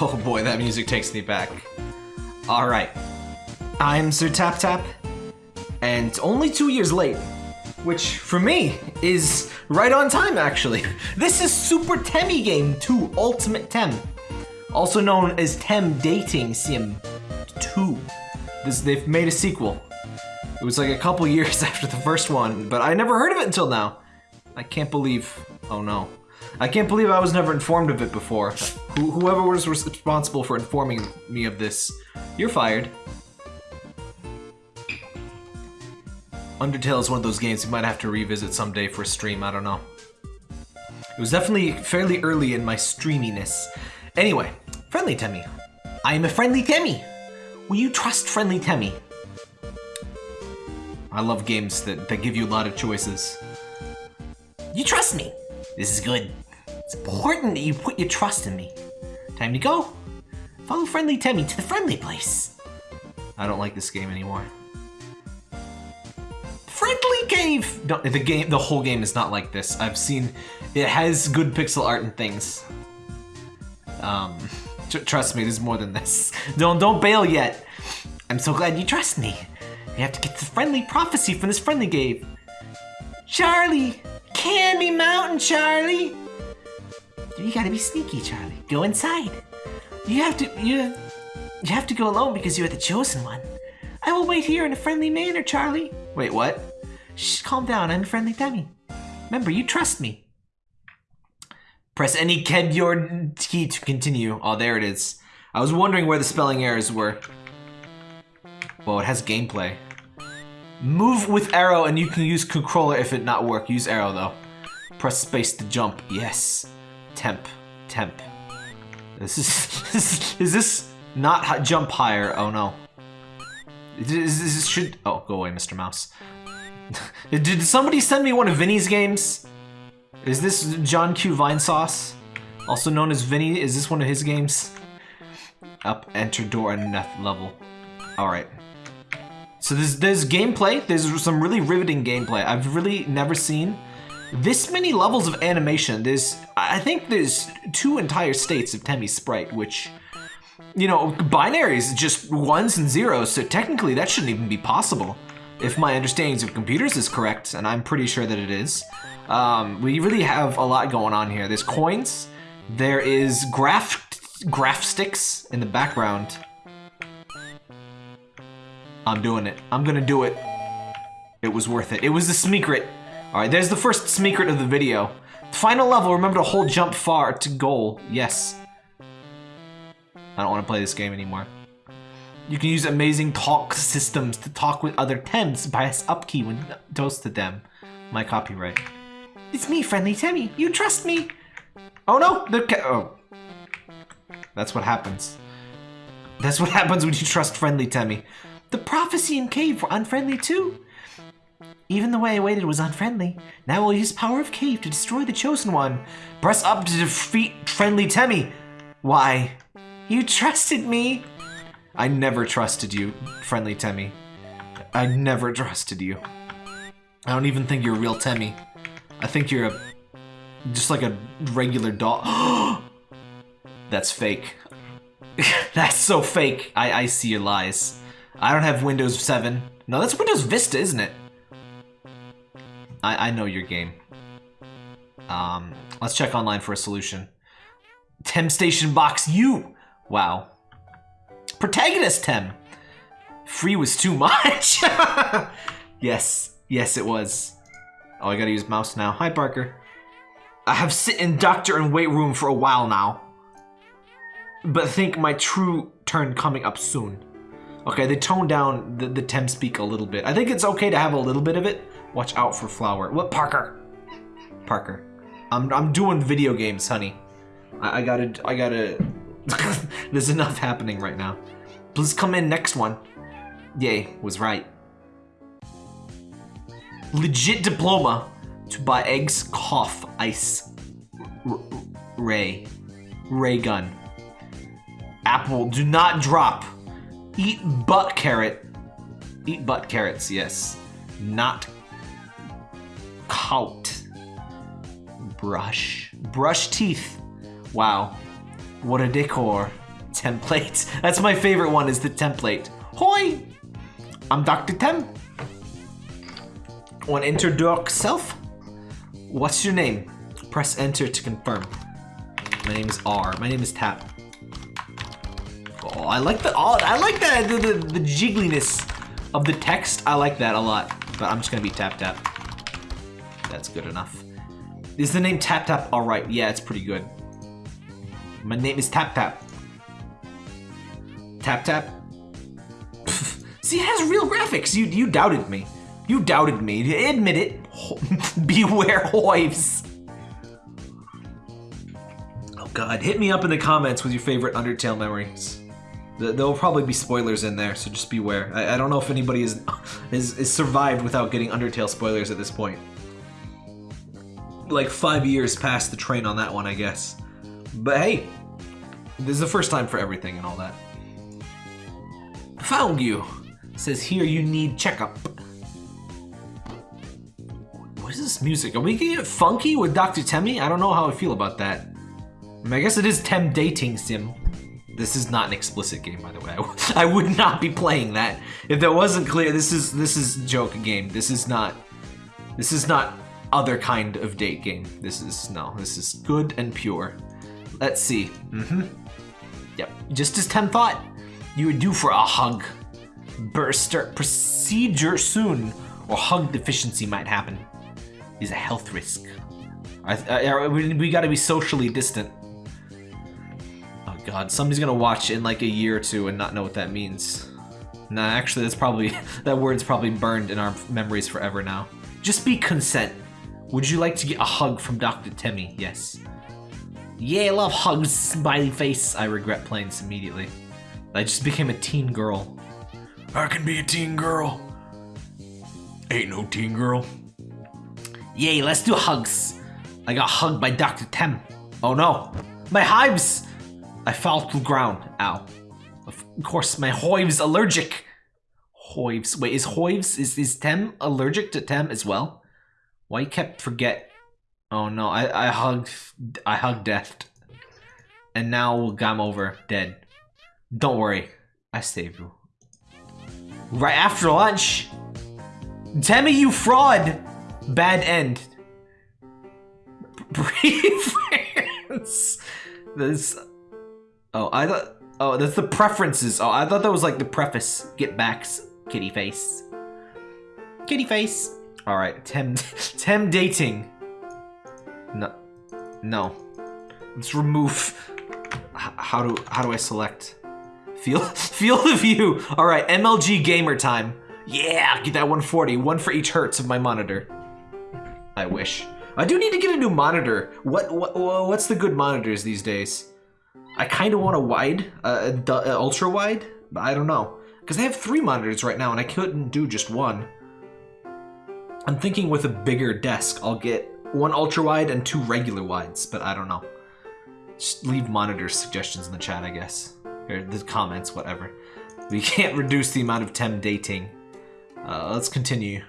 Oh boy, that music takes me back. Alright. I'm Sir Tap Tap, and only two years late. Which, for me, is right on time actually. This is Super Temmie Game 2 Ultimate Tem. Also known as Tem Dating Sim 2. This, they've made a sequel. It was like a couple years after the first one, but I never heard of it until now. I can't believe, oh no. I can't believe I was never informed of it before. Wh whoever was responsible for informing me of this, you're fired. Undertale is one of those games you might have to revisit someday for a stream, I don't know. It was definitely fairly early in my streaminess. Anyway, Friendly Temmie. I am a Friendly Temmie. Will you trust Friendly Temmie? I love games that, that give you a lot of choices. You trust me. This is good. It's important that you put your trust in me. Time to go. Follow Friendly Temmie to the friendly place. I don't like this game anymore. Friendly Cave! No, the game, the whole game is not like this. I've seen, it has good pixel art and things. Um, tr trust me, there's more than this. Don't, don't bail yet. I'm so glad you trust me. We have to get the friendly prophecy from this friendly cave. Charlie! Candy Mountain, Charlie! You gotta be sneaky, Charlie. Go inside. You have to, you, you have to go alone because you are the chosen one. I will wait here in a friendly manner, Charlie. Wait, what? Shh, calm down. I'm a friendly dummy. Remember, you trust me. Press any keyboard key to continue. Oh, there it is. I was wondering where the spelling errors were. Well, it has gameplay. Move with arrow and you can use controller if it not work. Use arrow though. Press space to jump. Yes. Temp. Temp. This is... is this not jump higher? Oh no. Is this should... Oh, go away, Mr. Mouse. Did somebody send me one of Vinny's games? Is this John Q Vinesauce? Also known as Vinny? Is this one of his games? Up, enter door, and next level. Alright. So there's, there's gameplay. There's some really riveting gameplay. I've really never seen this many levels of animation. There's, I think there's two entire states of Temmie Sprite, which, you know, binaries just ones and zeros, so technically that shouldn't even be possible. If my understandings of computers is correct, and I'm pretty sure that it is. Um, we really have a lot going on here. There's coins, there is graph, graph sticks in the background. I'm doing it. I'm gonna do it. It was worth it. It was the Smeekrit. Alright, there's the first Smeekrit of the video. Final level, remember to hold jump far to goal. Yes. I don't want to play this game anymore. You can use amazing talk systems to talk with other Tems. Press up key when toast to them. My copyright. It's me, Friendly Temmie. You trust me. Oh no, the oh. That's what happens. That's what happens when you trust Friendly Temmie. The prophecy and cave were unfriendly too. Even the way I waited was unfriendly. Now we'll use power of cave to destroy the chosen one. Press up to defeat friendly Temmie. Why? You trusted me. I never trusted you, friendly Temmie. I never trusted you. I don't even think you're a real Temmie. I think you're a just like a regular dog. That's fake. That's so fake. I, I see your lies. I don't have Windows 7. No, that's Windows Vista, isn't it? I, I know your game. Um, let's check online for a solution. Tem Station Box U! Wow. Protagonist Tem! Free was too much! yes, yes it was. Oh, I gotta use mouse now. Hi, Parker. I have sit in doctor and wait room for a while now. But think my true turn coming up soon. Okay, they toned down the, the Tem speak a little bit. I think it's okay to have a little bit of it. Watch out for flower. What, Parker? Parker. I'm, I'm doing video games, honey. I, I gotta, I gotta... There's enough happening right now. Please come in next one. Yay, was right. Legit diploma to buy eggs, cough, ice, ray, ray gun. Apple, do not drop. Eat butt carrot. Eat butt carrots, yes. Not cout. Brush. Brush teeth. Wow. What a decor. Template. That's my favorite one is the template. Hoi! I'm Dr. Tem. Want introduce self? What's your name? Press enter to confirm. My name is R. My name is Tap. Oh, I like the oh, I like the, the, the jiggliness of the text. I like that a lot. But I'm just gonna be Tap Tap. That's good enough. Is the name Tap Tap alright? Yeah, it's pretty good. My name is Tap Tap. Tap Tap? See, it has real graphics. You you doubted me. You doubted me. Admit it. Beware Hoives. Oh god, hit me up in the comments with your favorite Undertale memories. There'll probably be spoilers in there, so just beware. I, I don't know if anybody is, is, is survived without getting Undertale spoilers at this point. Like five years past the train on that one, I guess. But hey, this is the first time for everything and all that. Found you. Says here you need checkup. What is this music? Are we gonna get funky with Dr. Temmie? I don't know how I feel about that. I, mean, I guess it is Tem dating sim. This is not an explicit game, by the way. I would not be playing that if that wasn't clear. This is this is joke game. This is not. This is not other kind of date game. This is no. This is good and pure. Let's see. Mm-hmm. Yep. Just as Tem thought, you were due for a hug. Burst procedure soon, or hug deficiency might happen. Is a health risk. I, I, we, we got to be socially distant. Oh god, somebody's gonna watch in like a year or two and not know what that means. Nah, actually, that's probably that word's probably burned in our memories forever now. Just be consent. Would you like to get a hug from Dr. Temmie? Yes. Yeah, I love hugs, smiley face. I regret playing this immediately. I just became a teen girl. I can be a teen girl. Ain't no teen girl. Yay, let's do hugs. I got hugged by Dr. Tem. Oh no, my hives! I fell to the ground. Ow. Of course, my hives allergic. Hives. Wait, is hives, is, is Tem allergic to Tem as well? Why you kept forget? Oh no, I, I hugged, I hugged death. And now I'm over, dead. Don't worry, I saved you. Right after lunch? Tell me you fraud! Bad end. Preference. This. Oh, I thought. Oh, that's the preferences. Oh, I thought that was like the preface. Get backs, kitty face. Kitty face. All right, Tem. Tem dating. No. No. Let's remove. How do how do I select? Feel feel the view. All right, MLG gamer time. Yeah, get that 140. One for each hertz of my monitor. I wish. I do need to get a new monitor. What, what what's the good monitors these days? I kind of want a wide, uh, ultra wide, but I don't know because I have three monitors right now and I couldn't do just one. I'm thinking with a bigger desk, I'll get one ultra wide and two regular wides, but I don't know. Just leave monitor suggestions in the chat, I guess, or the comments, whatever. We can't reduce the amount of tem dating. Uh, let's continue.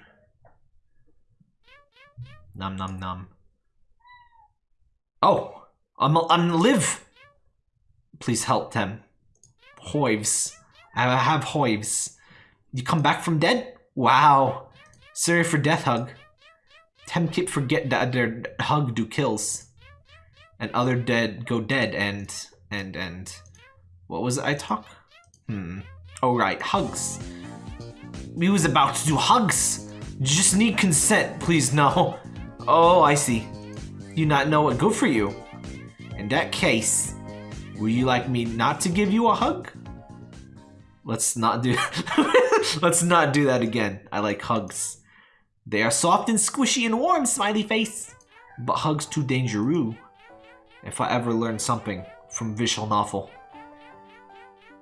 Num num num. Oh, I'm I'm live. Please help Tem. Hoives. I have hoives. You come back from dead? Wow. Sorry for death hug. Tem keep forget that their hug do kills. And other dead go dead and and and what was I talk? Hmm. Oh right, hugs. We was about to do hugs. Just need consent, please no. Oh, I see. You not know what good for you. In that case, would you like me not to give you a hug? Let's not do Let's not do that again. I like hugs. They are soft and squishy and warm, smiley face. But hugs too dangerous. If I ever learn something from visual novel,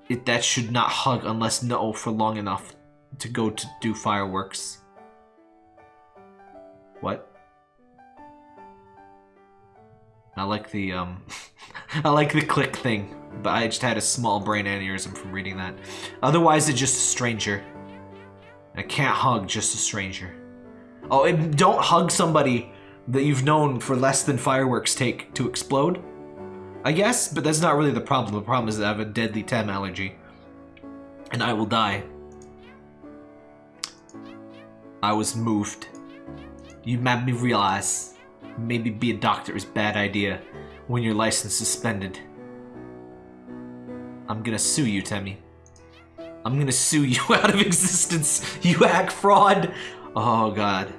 it that should not hug unless no for long enough to go to do fireworks. What? I like the, um, I like the click thing, but I just had a small brain aneurysm from reading that. Otherwise, it's just a stranger. I can't hug just a stranger. Oh, don't hug somebody that you've known for less than fireworks take to explode. I, I guess, but that's not really the problem. The problem is that I have a deadly TEM allergy. And I will die. I was moved. You made me realize maybe be a doctor is a bad idea when your license suspended. I'm gonna sue you, Temmie. I'm gonna sue you out of existence, you hack fraud. Oh god.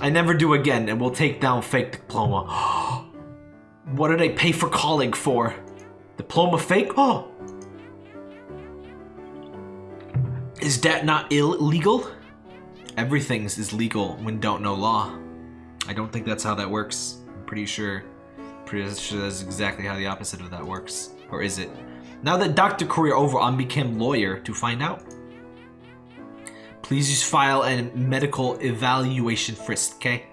I never do again, and we'll take down fake diploma. what did I pay for calling for? Diploma fake? Oh! Is that not illegal? Everything's is legal when don't know law. I don't think that's how that works. I'm pretty sure. Pretty sure that's exactly how the opposite of that works. Or is it? Now that doctor career over, I'm became lawyer to find out. Please use file and medical evaluation first, okay?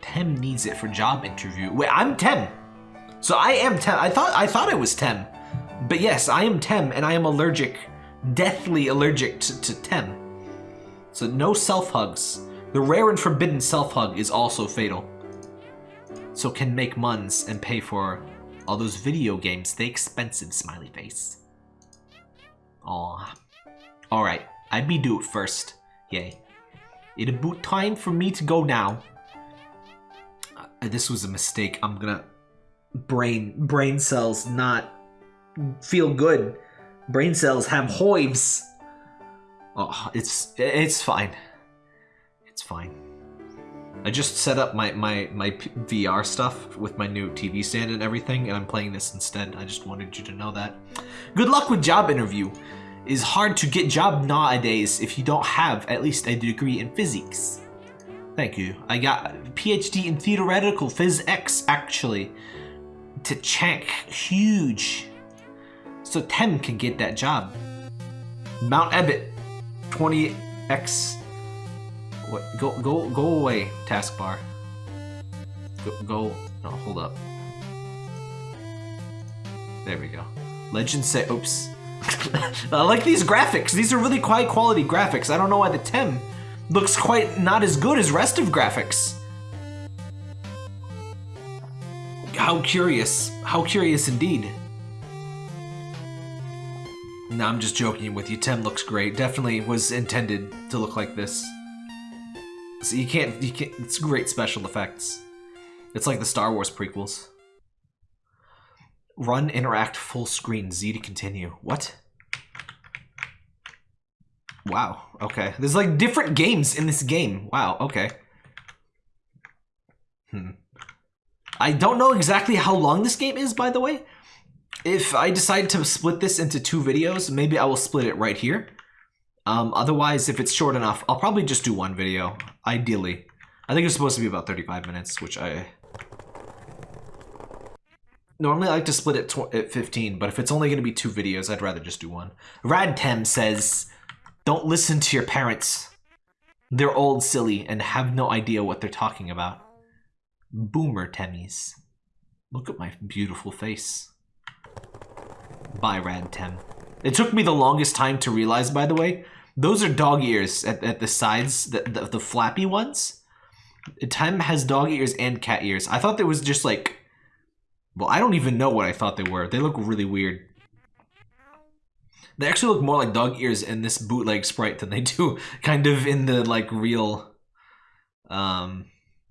Tem needs it for job interview. Wait, I'm Tem. So I am Tem. I thought I thought it was Tem. But yes, I am Tem and I am allergic, deathly allergic to, to Tem. So no self-hugs. The rare and forbidden self-hug is also fatal. So can make muns and pay for all those video games, they expensive, smiley face. Aw. Alright, I be do it first. Yay. It about time for me to go now. Uh, this was a mistake. I'm gonna... Brain, brain cells not feel good. Brain cells have hoives. Oh, it's, it's fine. It's fine. I just set up my, my, my VR stuff with my new TV stand and everything, and I'm playing this instead. I just wanted you to know that. Good luck with job interview. It's hard to get job nowadays if you don't have at least a degree in physics. Thank you. I got PhD in theoretical physics, actually. To check. Huge. So Tem can get that job. Mount Ebbitt. 20x what? Go, go, go away, taskbar. Go, go, no, hold up. There we go. Legend say, oops. I uh, like these graphics. These are really high quality graphics. I don't know why the Tem looks quite not as good as rest of graphics. How curious. How curious indeed. No, I'm just joking with you. Tem looks great. Definitely was intended to look like this. So you can't, you can't, it's great special effects. It's like the Star Wars prequels. Run, interact, full screen, Z to continue. What? Wow, okay. There's like different games in this game. Wow, okay. Hmm. I don't know exactly how long this game is, by the way. If I decide to split this into two videos, maybe I will split it right here. Um, otherwise, if it's short enough, I'll probably just do one video, ideally. I think it's supposed to be about 35 minutes, which I... Normally I like to split it at 15, but if it's only going to be two videos, I'd rather just do one. Radtem says, don't listen to your parents. They're old, silly, and have no idea what they're talking about. Boomer Temmies. Look at my beautiful face. Bye, Radtem. It took me the longest time to realize, by the way, those are dog ears at, at the sides, the, the, the flappy ones. Tem has dog ears and cat ears. I thought there was just like, well, I don't even know what I thought they were. They look really weird. They actually look more like dog ears in this bootleg sprite than they do kind of in the like real, um,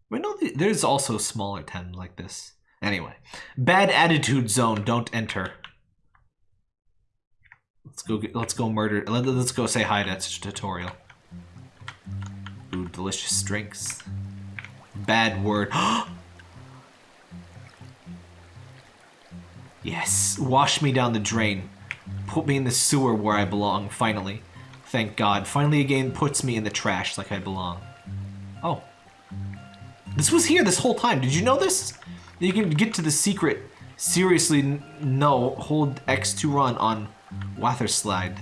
but no, there's also smaller ten like this. Anyway, bad attitude zone, don't enter. Let's go. Get, let's go murder. Let, us go say hi to tutorial. Ooh, delicious drinks. Bad word. yes, wash me down the drain. Put me in the sewer where I belong. Finally, thank God. Finally, again puts me in the trash like I belong. Oh, this was here this whole time. Did you know this? You can get to the secret. Seriously, no. Hold X to run on Watherslide.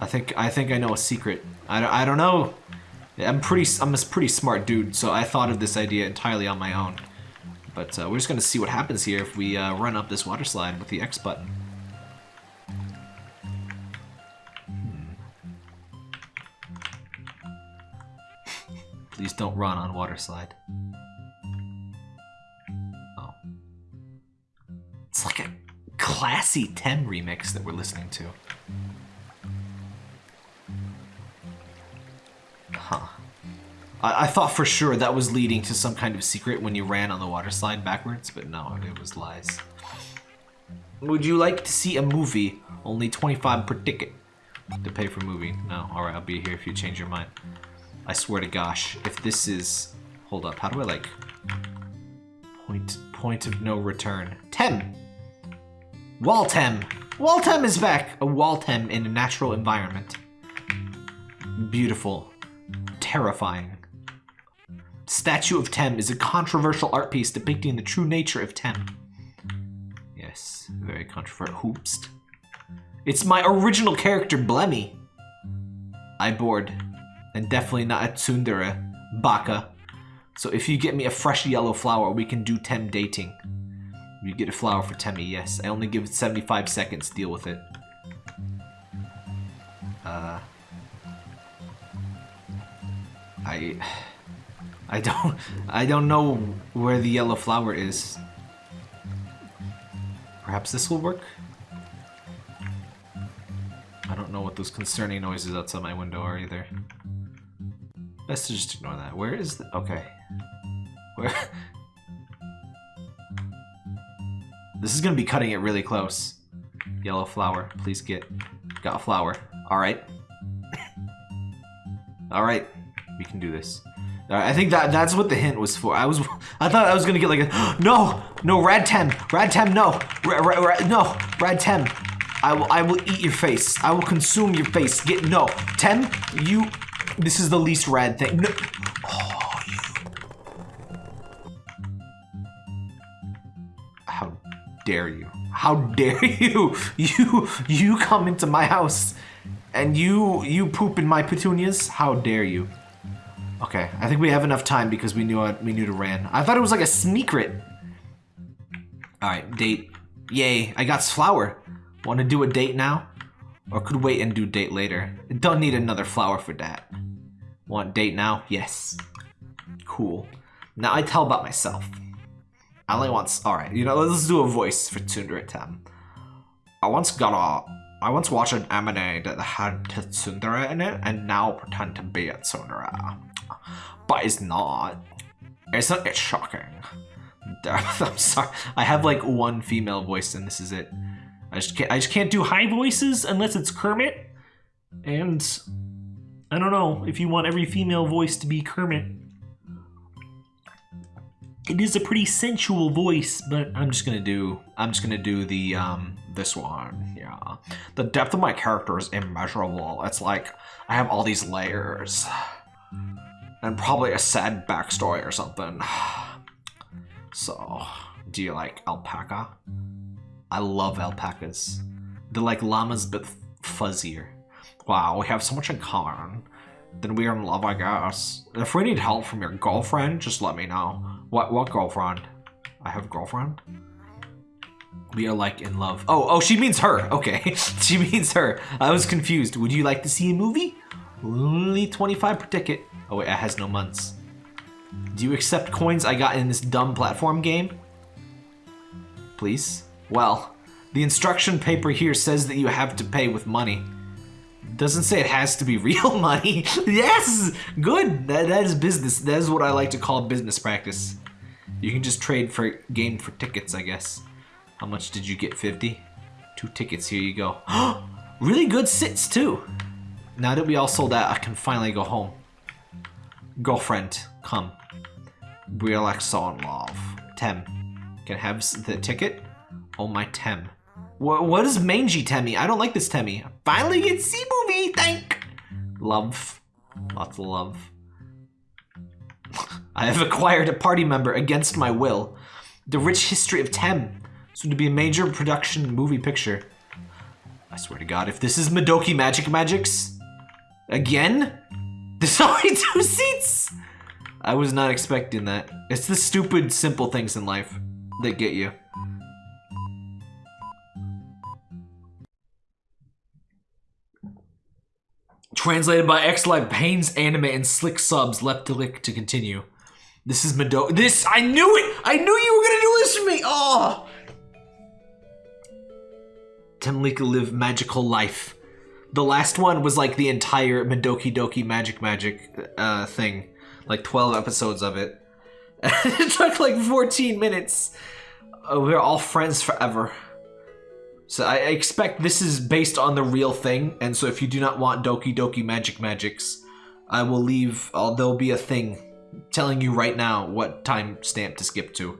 I think I think I know a secret. I don't, I don't know. I'm pretty I'm a pretty smart dude, so I thought of this idea entirely on my own. But uh, we're just gonna see what happens here if we uh, run up this water slide with the X button. Hmm. Please don't run on water slide. Oh. It's like a classy Tem remix that we're listening to. I, I thought for sure that was leading to some kind of secret when you ran on the water slide backwards, but no, it was lies. Would you like to see a movie? Only 25 per ticket. To pay for movie. No, alright, I'll be here if you change your mind. I swear to gosh, if this is... Hold up, how do I like... Point, point of no return. Tem! Waltem! Waltem is back! A Waltem in a natural environment. Beautiful. Terrifying. Statue of Tem is a controversial art piece depicting the true nature of Tem. Yes, very controversial. Hoopst. It's my original character, Blemmy. I bored. And definitely not a tsundere. Baka. So if you get me a fresh yellow flower, we can do Tem dating. You get a flower for Temmie, yes. I only give it 75 seconds to deal with it. Uh... I... I don't... I don't know where the yellow flower is. Perhaps this will work? I don't know what those concerning noises outside my window are either. Best to just ignore that. Where is the... Okay. Where... This is gonna be cutting it really close. Yellow flower, please get. Got a flower. Alright. Alright. We can do this. I think that that's what the hint was for. I was, I thought I was gonna get like a, no, no, Radtem, Radtem, no, ra, ra, ra, no, Radtem. I will, I will eat your face. I will consume your face. Get no, Tem, you. This is the least rad thing. No. Oh, you. How dare you? How dare you? You, you come into my house, and you, you poop in my petunias. How dare you? Okay, I think we have enough time because we knew it, we knew to ran. I thought it was like a secret. All right, date. Yay, I got flower. Want to do a date now? Or could wait and do date later. Don't need another flower for that. Want date now? Yes. Cool. Now I tell about myself. I only once, all right, you know, let's do a voice for Tsundere Tem. I once got a, I once watched an anime that had Tsundere in it and now pretend to be a Tsundere but it's not. It's not. It's shocking. I'm sorry. I have like one female voice, and this is it. I just can't. I just can't do high voices unless it's Kermit. And I don't know if you want every female voice to be Kermit. It is a pretty sensual voice, but I'm just gonna do. I'm just gonna do the um this one. Yeah, the depth of my character is immeasurable. It's like I have all these layers. And probably a sad backstory or something. So, do you like alpaca? I love alpacas. They're like llamas but fuzzier. Wow, we have so much in common. Then we are in love, I guess. If we need help from your girlfriend, just let me know. What what girlfriend? I have a girlfriend? We are like in love. Oh, oh, she means her. Okay, she means her. I was confused. Would you like to see a movie? Only 25 per ticket. Oh wait, it has no months. Do you accept coins I got in this dumb platform game? Please? Well, the instruction paper here says that you have to pay with money. Doesn't say it has to be real money. yes! Good! That, that is business. That is what I like to call business practice. You can just trade for game for tickets, I guess. How much did you get? 50? Two tickets, here you go. really good sits, too. Now that we all sold out, I can finally go home. Girlfriend, come. We are like so in love. Tem, can I have the ticket? Oh my Tem. What, what is mangy Temmie? I don't like this Temmie. Finally get see movie, thank. Love. Lots of love. I have acquired a party member against my will. The rich history of Tem. To be a major production movie picture. I swear to God, if this is Madoki Magic Magics, again? There's only two seats! I was not expecting that. It's the stupid, simple things in life that get you. Translated by X Live Pains Anime and Slick Subs left to lick to continue. This is Mado- This- I knew it! I knew you were gonna do this for me! Oh! Temlika live magical life. The last one was like the entire Madoki Doki Magic Magic uh, thing, like 12 episodes of it. it took like 14 minutes. Uh, we're all friends forever. So I expect this is based on the real thing, and so if you do not want Doki Doki Magic Magics, I will leave. Uh, there'll be a thing telling you right now what time stamp to skip to.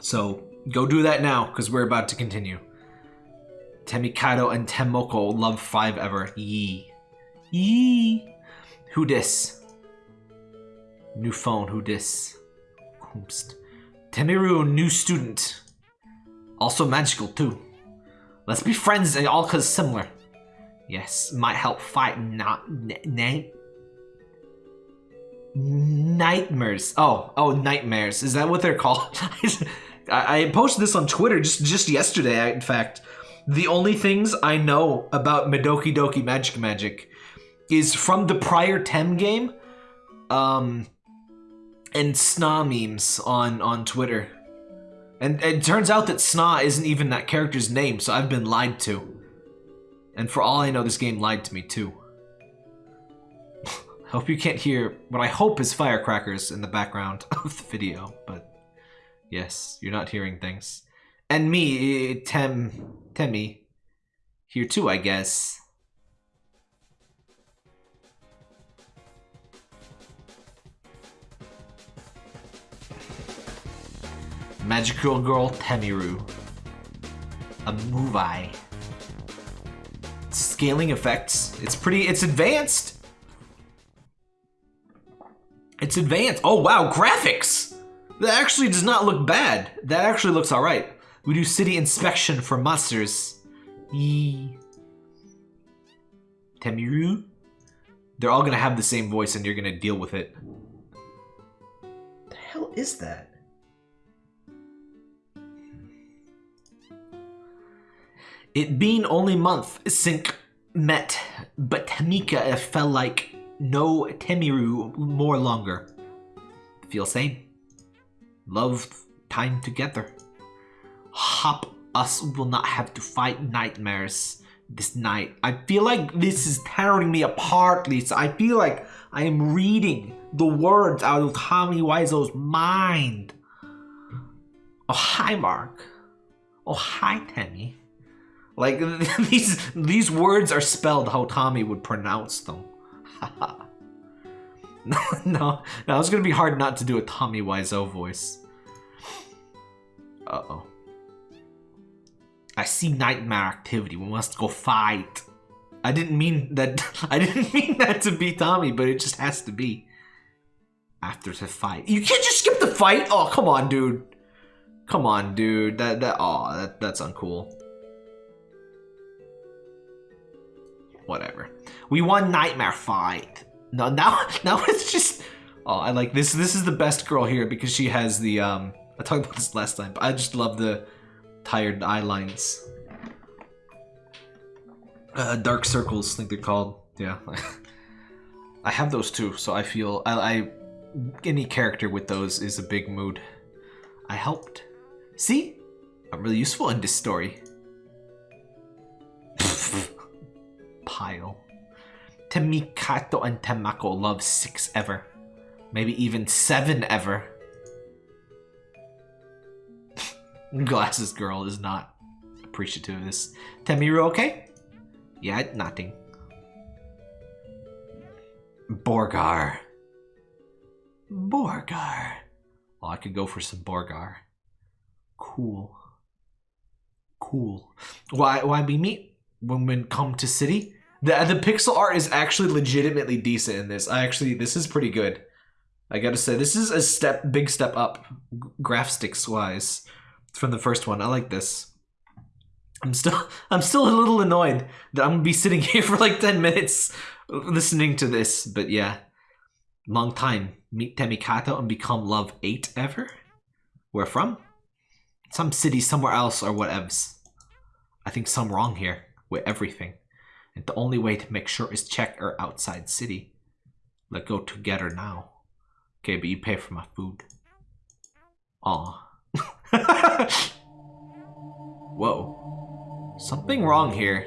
So go do that now, because we're about to continue. Temikado and Temoko love five ever. Yee. Yee. Who dis? New phone, who dis? Whomst. Temiru, new student. Also magical too. Let's be friends and all cause similar. Yes, might help fight not night nightmares. Oh, oh, nightmares. Is that what they're called? I, I posted this on Twitter just just yesterday. In fact, the only things I know about Madoki Doki Magic Magic is from the prior Tem game, um, and Sna memes on on Twitter. And it turns out that Sna isn't even that character's name, so I've been lied to. And for all I know, this game lied to me too. I hope you can't hear what I hope is firecrackers in the background of the video, but yes, you're not hearing things. And me, eh, Tem, Temi, here too, I guess. Magical Girl Temiru. A movie. Scaling effects. It's pretty, it's advanced. It's advanced. Oh wow, graphics! That actually does not look bad. That actually looks alright. We do city inspection for monsters. Yee. Temiru? They're all gonna have the same voice and you're gonna deal with it. The hell is that? It being only month since met, but Tamika felt like no Temiru more longer. Feel same. Love time together. Hop us will not have to fight nightmares this night. I feel like this is tearing me apart, Lisa. I feel like I am reading the words out of Tommy Wiseau's mind. Oh, hi, Mark. Oh, hi, Temmie. Like these these words are spelled how Tommy would pronounce them. no, no, no, it's gonna be hard not to do a Tommy Wiseau voice. Uh oh. I see nightmare activity. We must go fight. I didn't mean that. I didn't mean that to be Tommy, but it just has to be. After the fight, you can't just skip the fight. Oh, come on, dude. Come on, dude. That that. Oh, that that's uncool. whatever. We won Nightmare Fight. No, now now it's just. Oh, I like this. This is the best girl here because she has the. um I talked about this last time, but I just love the tired eye lines. Uh, dark circles, I think they're called. Yeah. I have those too, so I feel I, I any character with those is a big mood. I helped. See? I'm really useful in this story. pile. Temikato and Temako love six ever. Maybe even seven ever. Glasses girl is not appreciative of this. Temiru okay? Yeah, nothing. Borgar. Borgar. Oh, I could go for some Borgar. Cool. Cool. Why why we meet when we come to city? The the pixel art is actually legitimately decent in this. I actually this is pretty good. I gotta say this is a step big step up graphics wise from the first one. I like this. I'm still I'm still a little annoyed that I'm gonna be sitting here for like 10 minutes listening to this, but yeah. Long time. Meet Temikato and become love 8 ever? Where from? Some city somewhere else or whatevs. I think some wrong here with everything. And the only way to make sure is check our outside city. Let's go together now. Okay, but you pay for my food. Aw. Whoa. Something wrong here.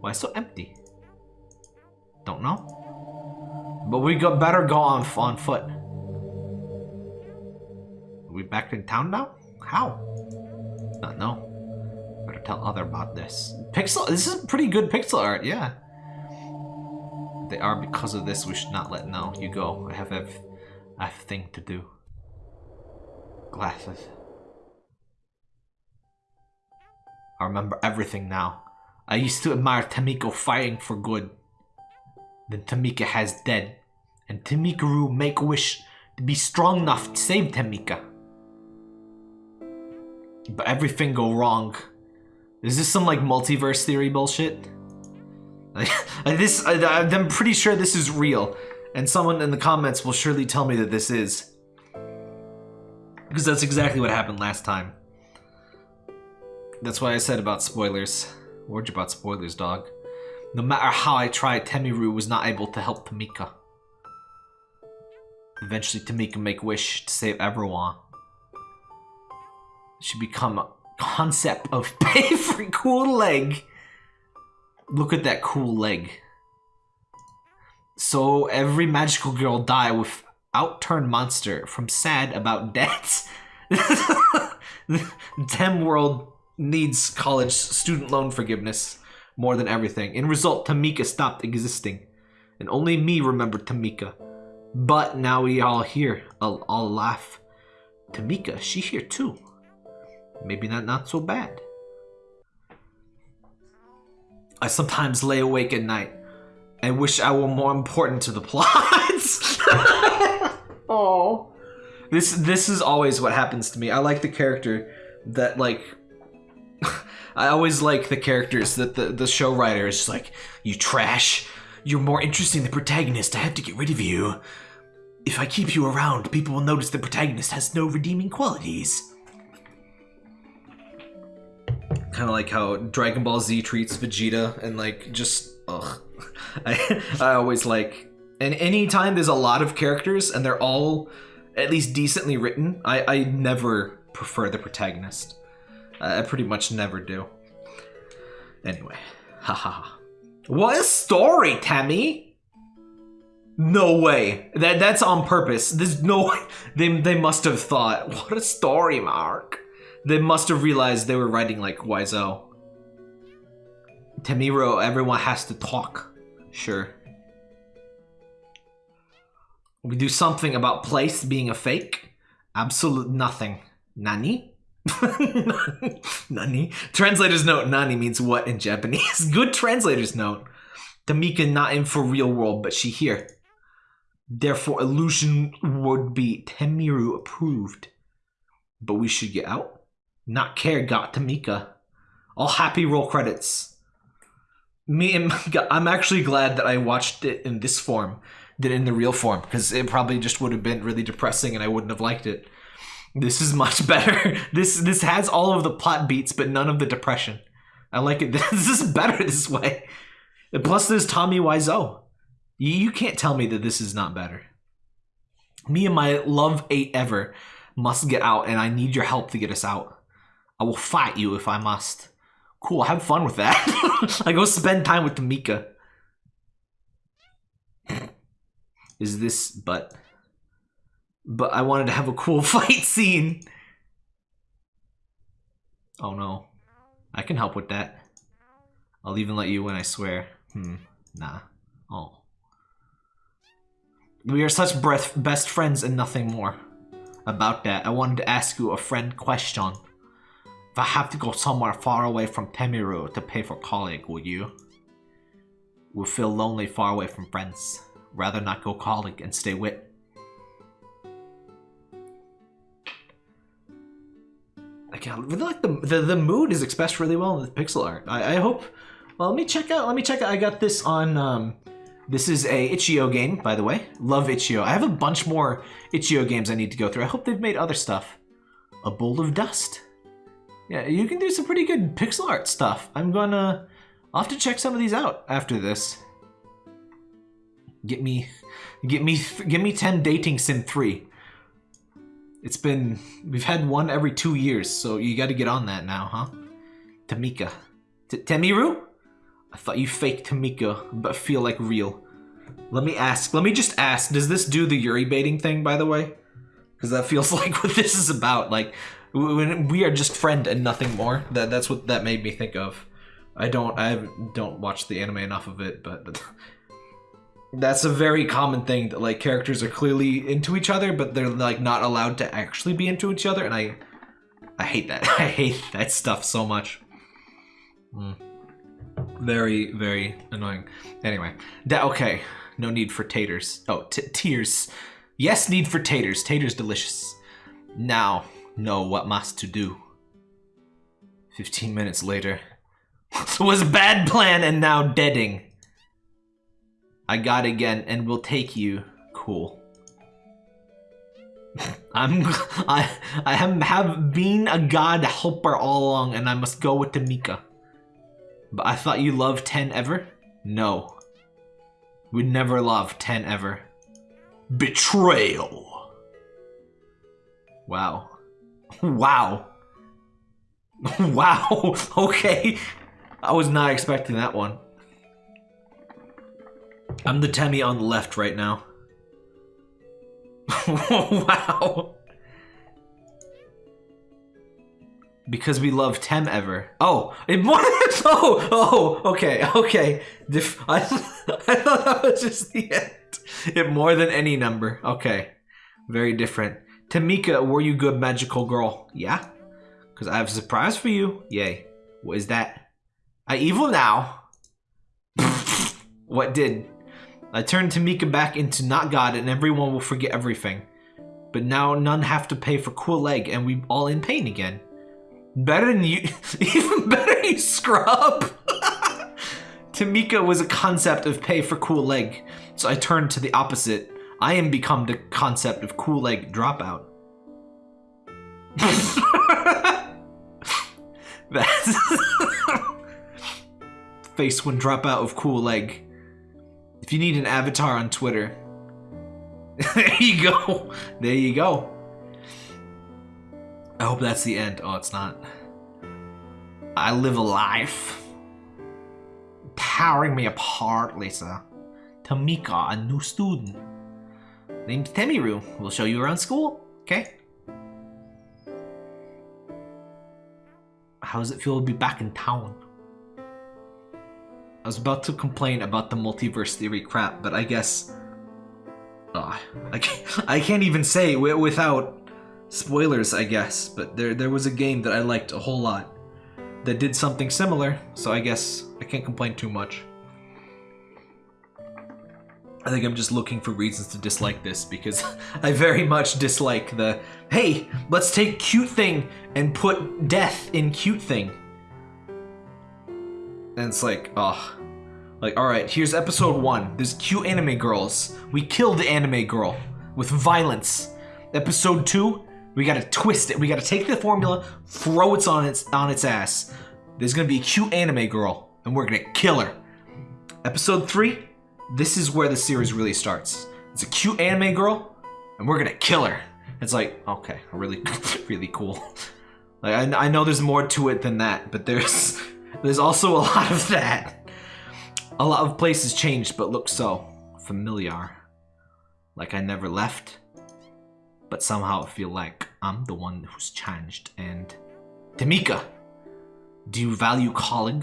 Why so empty? Don't know. But we got better go on on foot. Are we back in town now? How? Not know. Better tell other about this. Pixel. This is pretty good pixel art. Yeah. They are because of this. We should not let know. You go. I have a, have thing to do. Glasses. I remember everything now. I used to admire Tamiko fighting for good. Then Tamika has dead. And Tamikaru make a wish to be strong enough to save Tamika. But everything go wrong. Is this some like multiverse theory bullshit? this, I, I'm pretty sure this is real. And someone in the comments will surely tell me that this is. Because that's exactly what happened last time. That's why I said about spoilers. Warned you about spoilers, dog. No matter how I tried, Temiru was not able to help Tamika. Eventually, Tamika make wish to save everyone. She become concept of pay for cool leg. Look at that cool leg. So every magical girl die without turn monster from sad about death. Tem world needs college student loan forgiveness more than everything. In result, Tamika stopped existing. And only me remembered Tamika. But now we all here, all, all laugh. Tamika, she here too. Maybe not, not so bad. I sometimes lay awake at night and wish I were more important to the plots. oh. This this is always what happens to me. I like the character that like I always like the characters that the, the show writer is just like, you trash. You're more interesting than the protagonist. I have to get rid of you. If I keep you around, people will notice the protagonist has no redeeming qualities. Kind of like how Dragon Ball Z treats Vegeta and like just, ugh. I, I always like, and anytime there's a lot of characters and they're all at least decently written, I, I never prefer the protagonist. I pretty much never do. Anyway, haha. what a story, Tammy! No way. That that's on purpose. There's no way. They they must have thought, what a story, Mark. They must have realized they were writing like Wiseau. Tamiro, everyone has to talk. Sure. We do something about place being a fake? Absolute nothing. Nani? Nani? Translator's note, Nani means what in Japanese. Good translator's note. Tamika not in for real world, but she here. Therefore, illusion would be Temiru approved. But we should get out. Not care got Tamika. All happy roll credits. Me and I'm actually glad that I watched it in this form than in the real form because it probably just would have been really depressing and I wouldn't have liked it. This is much better. This this has all of the plot beats, but none of the depression. I like it. This is better this way. Plus, there's Tommy Wiseau. You can't tell me that this is not better. Me and my love eight ever must get out, and I need your help to get us out. I will fight you if I must. Cool, have fun with that. I go spend time with Tamika. Is this but but I wanted to have a cool fight scene. Oh no. I can help with that. I'll even let you win, I swear. Hmm, nah. Oh. We are such best friends and nothing more. About that, I wanted to ask you a friend question. If I have to go somewhere far away from Temiru to pay for college, will you? Will feel lonely far away from friends. Rather not go college and stay with I really like the, the the mood is expressed really well in the pixel art. I, I hope. Well, let me check out. Let me check out. I got this on. Um, this is a itch.io game, by the way. Love itch.io. I have a bunch more itch.io games I need to go through. I hope they've made other stuff. A bowl of dust. Yeah, you can do some pretty good pixel art stuff. I'm gonna. I'll have to check some of these out after this. Get me, get me, get me 10 dating sim 3. It's been... We've had one every two years, so you gotta get on that now, huh? Tamika. T Temiru? I thought you faked Tamika, but feel like real. Let me ask, let me just ask, does this do the Yuri baiting thing, by the way? Because that feels like what this is about. Like, we are just friend and nothing more. That That's what that made me think of. I don't, I don't watch the anime enough of it, but that's a very common thing that like characters are clearly into each other, but they're like not allowed to actually be into each other, and I, I hate that. I hate that stuff so much. Mm. Very, very annoying. Anyway, that okay. No need for taters. Oh, tears. Yes, need for taters. Taters delicious. Now, know what must to do. 15 minutes later. was bad plan and now deading. I got again and will take you. Cool. I'm I I have, have been a god helper all along and I must go with Tamika. But I thought you loved 10 ever? No. We'd never love 10 ever. Betrayal. Wow. Wow. wow. Okay. I was not expecting that one. I'm the Temmie on the left right now. wow. Because we love Tem ever. Oh, it more. oh, oh, okay, okay. I, I thought that was just the end. It more than any number. Okay, very different. Tamika, were you good magical girl? Yeah. Because I have a surprise for you. Yay. What is that? I evil now. what did? I turned Tamika back into not God and everyone will forget everything. But now none have to pay for cool leg and we all in pain again. Better than you, even better you scrub. Tamika was a concept of pay for cool leg, so I turned to the opposite. I am become the concept of cool leg dropout. That's face when dropout of cool leg. If you need an avatar on Twitter, there you go. There you go. I hope that's the end. Oh, it's not. I live a life. Powering me apart, Lisa. Tamika, a new student. Named Temiru. We'll show you around school, okay? How does it feel to be back in town? I was about to complain about the multiverse theory crap, but I guess... Oh, I, can't, I can't even say without spoilers, I guess, but there, there was a game that I liked a whole lot that did something similar, so I guess I can't complain too much. I think I'm just looking for reasons to dislike this because I very much dislike the, hey, let's take cute thing and put death in cute thing. And it's like, oh, like, all right, here's episode one. There's cute anime girls. We killed the anime girl with violence. Episode two, we gotta twist it. We gotta take the formula, throw it on its on its ass. There's gonna be a cute anime girl, and we're gonna kill her. Episode three, this is where the series really starts. It's a cute anime girl, and we're gonna kill her. It's like, okay, really, really cool. Like I, I know there's more to it than that, but there's there's also a lot of that. A lot of places changed, but look so familiar. Like I never left, but somehow I feel like I'm the one who's changed. And Tamika, do you value calling?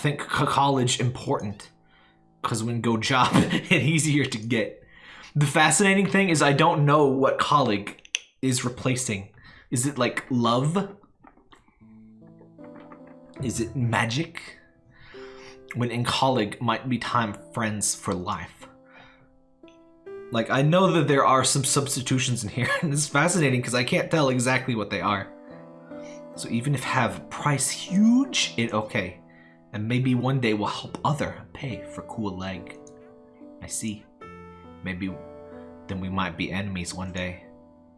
Think college important because when go job, it's easier to get. The fascinating thing is I don't know what colleague is replacing. Is it like love? Is it magic? When in colleague might be time friends for life. Like, I know that there are some substitutions in here, and it's fascinating because I can't tell exactly what they are. So even if have price huge, it okay. And maybe one day we'll help other pay for cool leg. I see. Maybe then we might be enemies one day.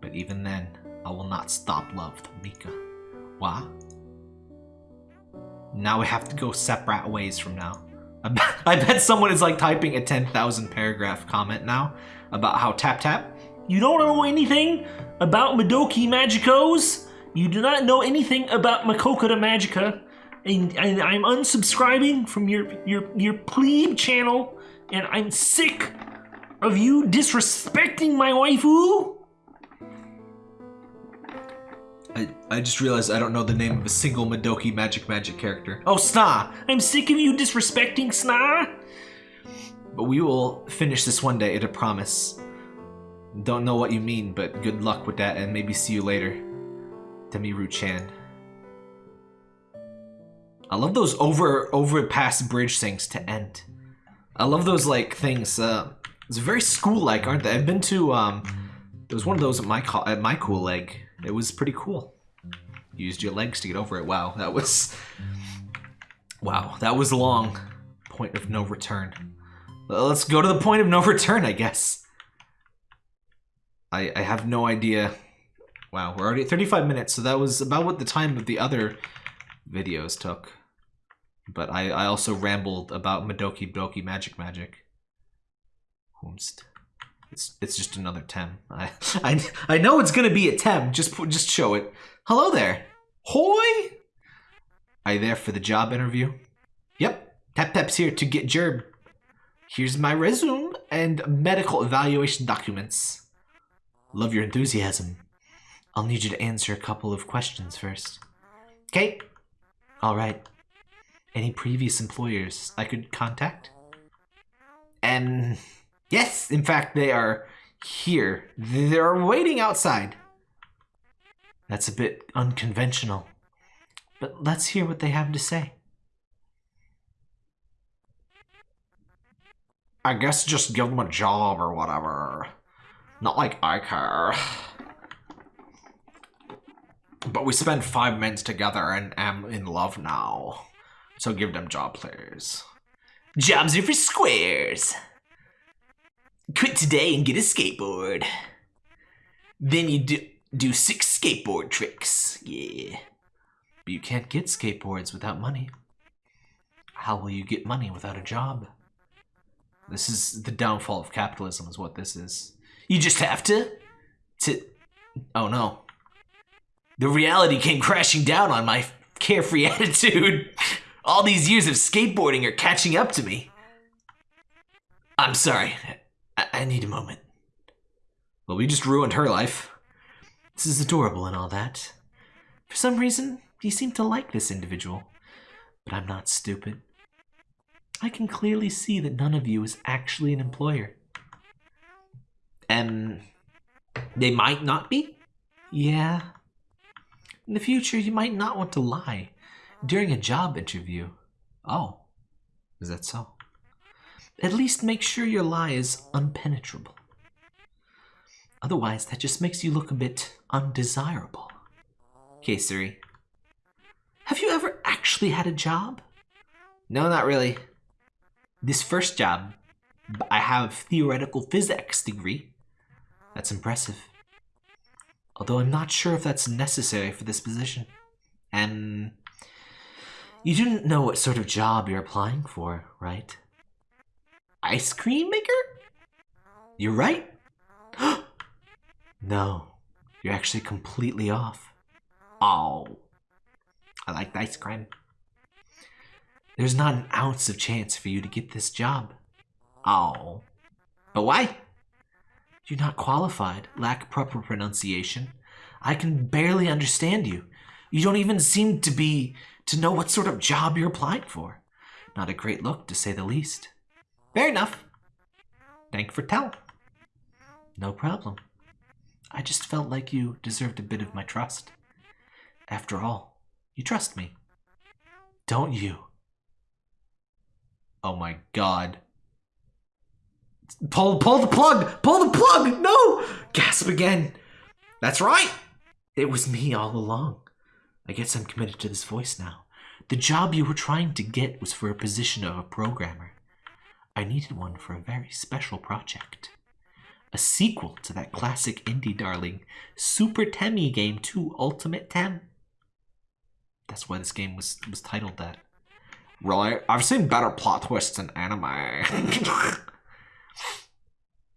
But even then, I will not stop love Mika. Why? Now we have to go separate ways from now. I bet, someone is like typing a 10,000 paragraph comment now about how Tap Tap, you don't know anything about Madoki Magicos? You do not know anything about Makoka the Magica, and, and I'm unsubscribing from your your your plebe channel, and I'm sick of you disrespecting my waifu. I, I just realized I don't know the name of a single Madoki Magic Magic character. Oh, Sna, I'm sick of you disrespecting Sna. But we will finish this one day, it a promise. Don't know what you mean, but good luck with that and maybe see you later. Demiru Chan. I love those over overpass bridge things to end. I love those like things. Uh, it's very school-like, aren't they? I've been to um, there was one of those at my at my cool leg. It was pretty cool. Used your legs to get over it. Wow, that was wow, that was long. Point of no return. Let's go to the point of no return, I guess. I I have no idea. Wow, we're already at 35 minutes, so that was about what the time of the other videos took. But I, I also rambled about Madoki Doki Magic Magic. It's it's just another Tem. I I I know it's gonna be a Tem. Just just show it. Hello there. Hoi. Are you there for the job interview? Yep. Tap Tap's here to get Gerb. Here's my resume and medical evaluation documents. Love your enthusiasm. I'll need you to answer a couple of questions first. Okay. All right. Any previous employers I could contact? And yes, in fact, they are here. They're waiting outside. That's a bit unconventional. But let's hear what they have to say. I guess just give them a job or whatever. Not like I care. But we spent five minutes together and am in love now. So give them job players. Jobs are for squares. Quit today and get a skateboard. Then you do, do six skateboard tricks. Yeah. But you can't get skateboards without money. How will you get money without a job? This is the downfall of capitalism is what this is. You just have to... to... Oh no. The reality came crashing down on my carefree attitude. All these years of skateboarding are catching up to me. I'm sorry. I, I need a moment. Well, we just ruined her life. This is adorable and all that. For some reason, you seem to like this individual. But I'm not stupid. I can clearly see that none of you is actually an employer. And they might not be? Yeah. In the future, you might not want to lie during a job interview. Oh, is that so? At least make sure your lie is unpenetrable. Otherwise, that just makes you look a bit undesirable. Okay, Siri. Have you ever actually had a job? No, not really. This first job, I have theoretical physics degree. That's impressive. Although I'm not sure if that's necessary for this position. And you didn't know what sort of job you're applying for, right? Ice cream maker? You're right. no, you're actually completely off. Oh, I like ice cream. There's not an ounce of chance for you to get this job. Oh, but why? You're not qualified, lack proper pronunciation. I can barely understand you. You don't even seem to be to know what sort of job you're applying for. Not a great look, to say the least. Fair enough. Thank for tell. No problem. I just felt like you deserved a bit of my trust. After all, you trust me. Don't you? Oh my god. Pull, pull the plug! Pull the plug! No! Gasp again. That's right. It was me all along. I guess I'm committed to this voice now. The job you were trying to get was for a position of a programmer. I needed one for a very special project. A sequel to that classic indie darling, Super Temmie Game 2 Ultimate Tem. That's why this game was, was titled that. Really? I've seen better plot twists in anime.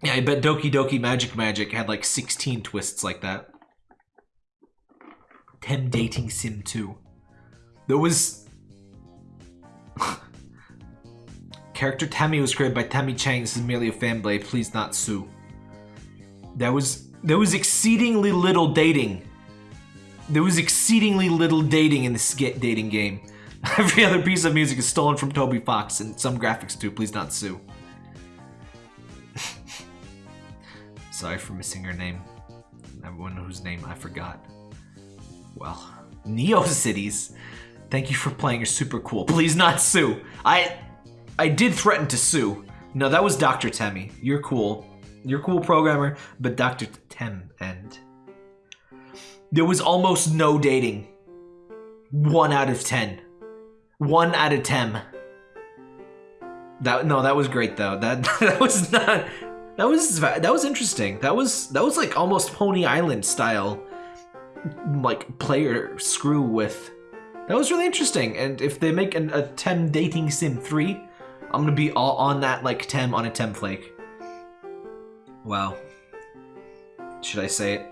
yeah, I bet Doki Doki Magic Magic had like 16 twists like that. Tem Dating Sim 2. There was. Character Temmie was created by Temmie Chang. This is merely a fan blade. Please not sue. There was there was exceedingly little dating. There was exceedingly little dating in this dating game. Every other piece of music is stolen from Toby Fox and some graphics too. Please not sue. Sorry for missing her name. Everyone whose name I forgot. Well, Neo Cities. Thank you for playing. You're super cool. Please not sue. I I did threaten to sue. No, that was Dr. Temmie. You're cool. You're cool programmer, but Dr. Tem and there was almost no dating. One out of ten. One out of ten. That no, that was great though. That that was not. That was that was interesting. That was that was like almost Pony Island style, like player screw with. That was really interesting. And if they make an, a Tem dating sim three, I'm gonna be all on that like Tem on a Tem flake. Wow. Should I say it?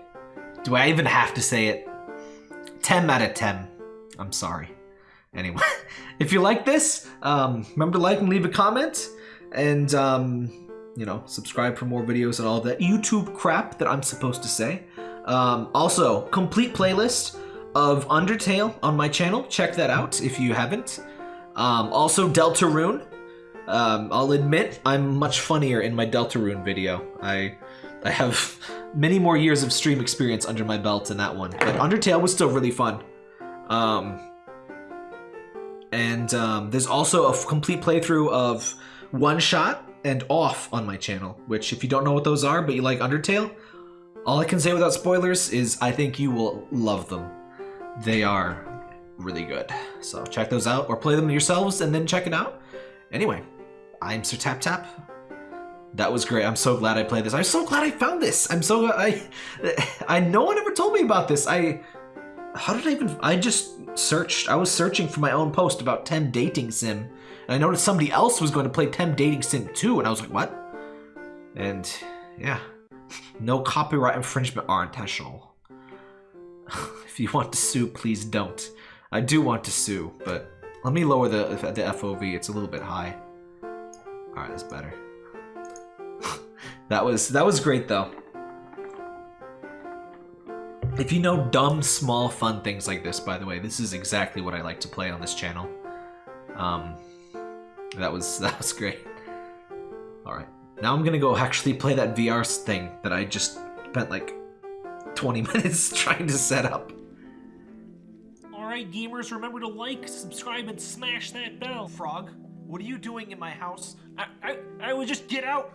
Do I even have to say it? 10 out of 10. I'm sorry. Anyway, if you like this, um, remember to like and leave a comment. And, um, you know, subscribe for more videos and all that YouTube crap that I'm supposed to say. Um, also, complete playlist of Undertale on my channel. Check that out if you haven't. Um, also, Deltarune. Um, I'll admit I'm much funnier in my Deltarune video. I I have many more years of stream experience under my belt in that one, but Undertale was still really fun. Um, and um, there's also a complete playthrough of One Shot and Off on my channel, which if you don't know what those are, but you like Undertale, all I can say without spoilers is I think you will love them. They are really good. So check those out or play them yourselves and then check it out. Anyway, I'm Sir Tap Tap. That was great. I'm so glad I played this. I'm so glad I found this. I'm so I I no one ever told me about this. I how did I even I just searched. I was searching for my own post about Tem Dating Sim. And I noticed somebody else was going to play Tem Dating Sim 2 and I was like, "What?" And yeah. No copyright infringement are intentional. if you want to sue, please don't. I do want to sue, but let me lower the the FOV. It's a little bit high. All right, that's better. that was that was great though. If you know dumb, small, fun things like this, by the way, this is exactly what I like to play on this channel. Um, that was that was great. All right, now I'm gonna go actually play that VR thing that I just spent like 20 minutes trying to set up. Alright, gamers, remember to like, subscribe, and smash that bell. Frog, what are you doing in my house? I, I, I would just get out.